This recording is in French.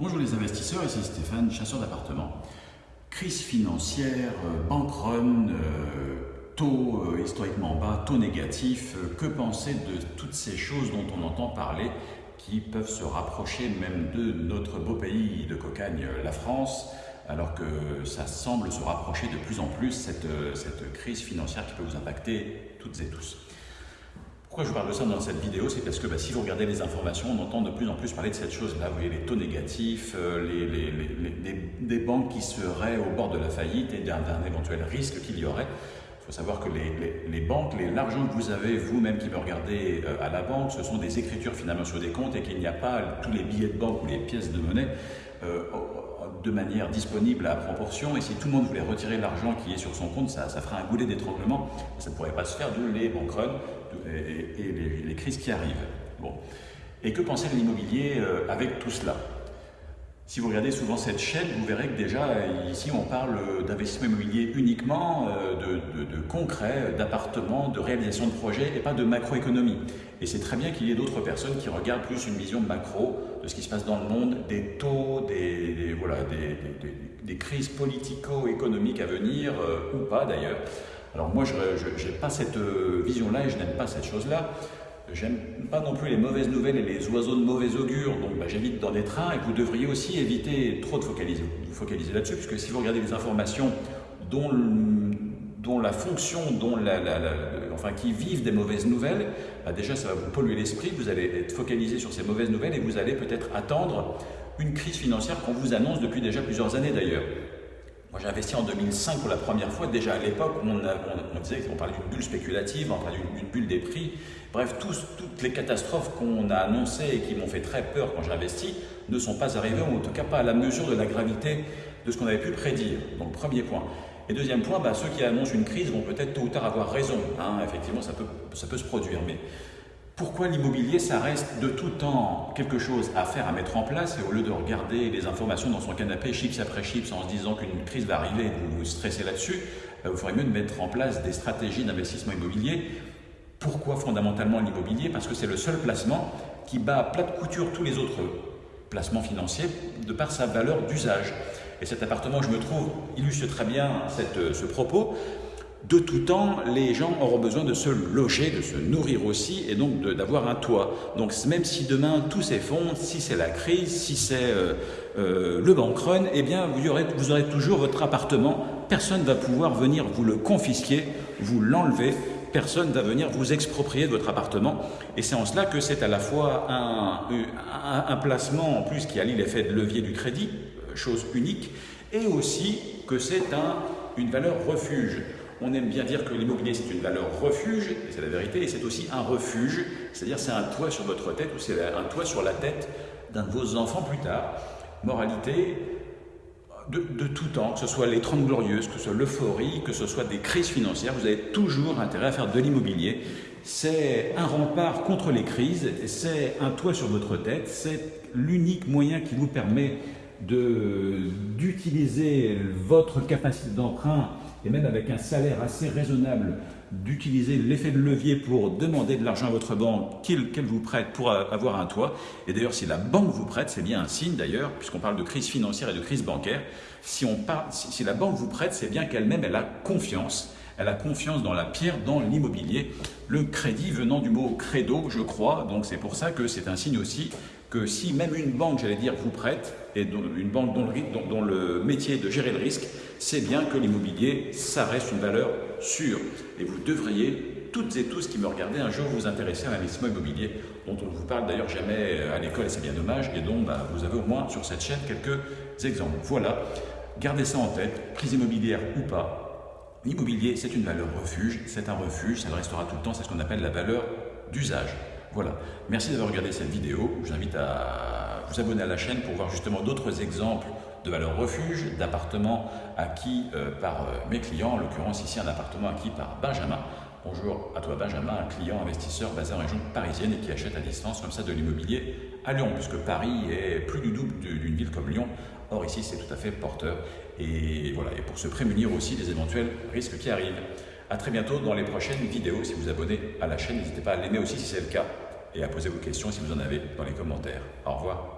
Bonjour les investisseurs, ici Stéphane, chasseur d'appartements. Crise financière, euh, bank run, euh, taux euh, historiquement bas, taux négatifs, que penser de toutes ces choses dont on entend parler qui peuvent se rapprocher même de notre beau pays de cocagne, la France, alors que ça semble se rapprocher de plus en plus cette, cette crise financière qui peut vous impacter toutes et tous. Pourquoi je parle de ça dans cette vidéo C'est parce que bah, si vous regardez les informations, on entend de plus en plus parler de cette chose-là. Vous voyez les taux négatifs, euh, les, des banques qui seraient au bord de la faillite et d'un éventuel risque qu'il y aurait. Il faut savoir que les, banques, l'argent que vous avez, vous-même qui me regardez euh, à la banque, ce sont des écritures finalement sur des comptes et qu'il n'y a pas tous les billets de banque ou les pièces de monnaie euh, de manière disponible à proportion. Et si tout le monde voulait retirer l'argent qui est sur son compte, ça, ça ferait un goulet d'étranglement. Ça ne pourrait pas se faire, d'où les bank et, les, crises qui arrivent. Bon. Et que penser de l'immobilier euh, avec tout cela? Si vous regardez souvent cette chaîne, vous verrez que déjà ici on parle d'investissement immobilier uniquement, euh, de, concret, d'appartements, de réalisation de projets et pas de macroéconomie. Et c'est très bien qu'il y ait d'autres personnes qui regardent plus une vision macro de ce qui se passe dans le monde, des taux, des, voilà, des, crises politico-économiques à venir, euh, ou pas d'ailleurs. Alors moi je n'ai pas cette euh, vision-là et je n'aime pas cette chose-là. J'aime pas non plus les mauvaises nouvelles et les oiseaux de mauvais augure, donc bah, j'évite dans des trains et vous devriez aussi éviter trop de focaliser, vous focaliser là-dessus, puisque si vous regardez les informations dont, dont la fonction, dont la, enfin, qui vivent des mauvaises nouvelles, bah, déjà ça va vous polluer l'esprit, vous allez être focalisé sur ces mauvaises nouvelles et vous allez peut-être attendre une crise financière qu'on vous annonce depuis déjà plusieurs années d'ailleurs. Moi, j'ai investi en 2005 pour la première fois. Déjà à l'époque, on, on, disait qu'on parlait d'une bulle spéculative, on parlait d'une bulle des prix. Bref, toutes les catastrophes qu'on a annoncées et qui m'ont fait très peur quand j'ai investi ne sont pas arrivées, ou en tout cas pas à la mesure de la gravité de ce qu'on avait pu prédire. Donc, premier point. Et deuxième point, bah, ceux qui annoncent une crise vont peut-être tôt ou tard avoir raison. Hein. Effectivement, ça peut, ça peut se produire. Mais pourquoi l'immobilier, ça reste de tout temps quelque chose à faire, à mettre en place, et au lieu de regarder les informations dans son canapé, chips après chips, en se disant qu'une crise va arriver et vous vous stressez là-dessus, euh, vous ferait mieux de mettre en place des stratégies d'investissement immobilier. Pourquoi fondamentalement l'immobilier? Parce que c'est le seul placement qui bat à plat de couture tous les autres placements financiers de par sa valeur d'usage. Et cet appartement, je me trouve, illustre très bien cette, ce propos, de tout temps, les gens auront besoin de se loger, de se nourrir aussi, et donc d'avoir un toit. Donc même si demain tout s'effondre, si c'est la crise, si c'est euh, euh, le bank run, eh bien vous aurez, toujours votre appartement. Personne ne va pouvoir venir vous le confisquer, vous l'enlever. Personne ne va venir vous exproprier de votre appartement. Et c'est en cela que c'est à la fois un, placement en plus qui allie l'effet de levier du crédit, chose unique, et aussi que c'est un, une valeur refuge. On aime bien dire que l'immobilier c'est une valeur refuge, et c'est la vérité, et c'est aussi un refuge, c'est-à-dire c'est un toit sur votre tête ou c'est un toit sur la tête d'un de vos enfants plus tard. Moralité, de, tout temps, que ce soit les 30 glorieuses, que ce soit l'euphorie, que ce soit des crises financières, vous avez toujours intérêt à faire de l'immobilier. C'est un rempart contre les crises, c'est un toit sur votre tête, c'est l'unique moyen qui vous permet d'utiliser votre capacité d'emprunt et même avec un salaire assez raisonnable, d'utiliser l'effet de levier pour demander de l'argent à votre banque qu'elle vous prête pour avoir un toit. Et d'ailleurs, si la banque vous prête, c'est bien un signe d'ailleurs, puisqu'on parle de crise financière et de crise bancaire, si, on si la banque vous prête, c'est bien qu'elle-même, elle a confiance. Elle a confiance dans la pierre, dans l'immobilier. Le crédit venant du mot credo, je crois, donc c'est pour ça que c'est un signe aussi que si même une banque, j'allais dire, vous prête, et une banque dont le, métier est de gérer le risque, c'est bien que l'immobilier, ça reste une valeur sûre. Et vous devriez, toutes et tous qui me regardez, un jour vous intéresser à l'investissement immobilier, dont on ne vous parle d'ailleurs jamais à l'école, et c'est bien dommage, et dont bah, vous avez au moins sur cette chaîne quelques exemples. Voilà, gardez ça en tête, crise immobilière ou pas, L'immobilier, c'est une valeur refuge, c'est un refuge, ça restera tout le temps, c'est ce qu'on appelle la valeur d'usage. Voilà, merci d'avoir regardé cette vidéo. Je vous invite à vous abonner à la chaîne pour voir justement d'autres exemples de valeurs refuge, d'appartements acquis euh, par euh, mes clients, en l'occurrence ici un appartement acquis par Benjamin. Bonjour à toi Benjamin, un client investisseur basé en région parisienne et qui achète à distance comme ça de l'immobilier à Lyon, puisque Paris est plus du double d'une ville comme Lyon. Or ici c'est tout à fait porteur. Et voilà, et pour se prémunir aussi des éventuels risques qui arrivent. A très bientôt dans les prochaines vidéos. Si vous vous abonnez à la chaîne, n'hésitez pas à l'aimer aussi si c'est le cas et à poser vos questions si vous en avez dans les commentaires. Au revoir.